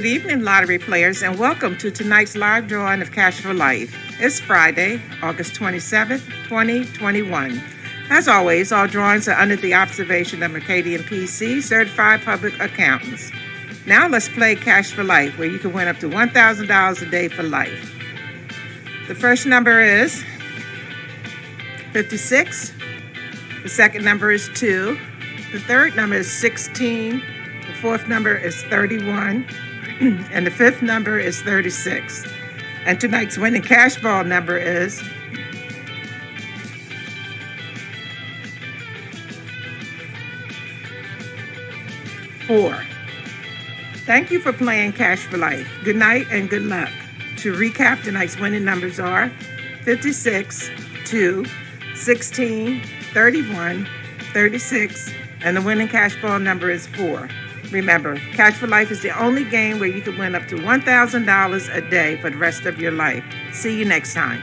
Good evening, lottery players, and welcome to tonight's live drawing of Cash for Life. It's Friday, August 27th, 2021. As always, all drawings are under the observation of Mercadien PC, certified public accountants. Now let's play Cash for Life, where you can win up to $1,000 a day for life. The first number is 56. The second number is 2. The third number is 16. The fourth number is 31. and the fifth number is 36. And tonight's winning cash ball number is four. Thank you for playing Cash for Life. Good night and good luck. To recap, tonight's winning numbers are 56, 2, 16, 31, 36, and the winning cash ball number is 4. Remember, Cash for Life is the only game where you can win up to $1,000 a day for the rest of your life. See you next time.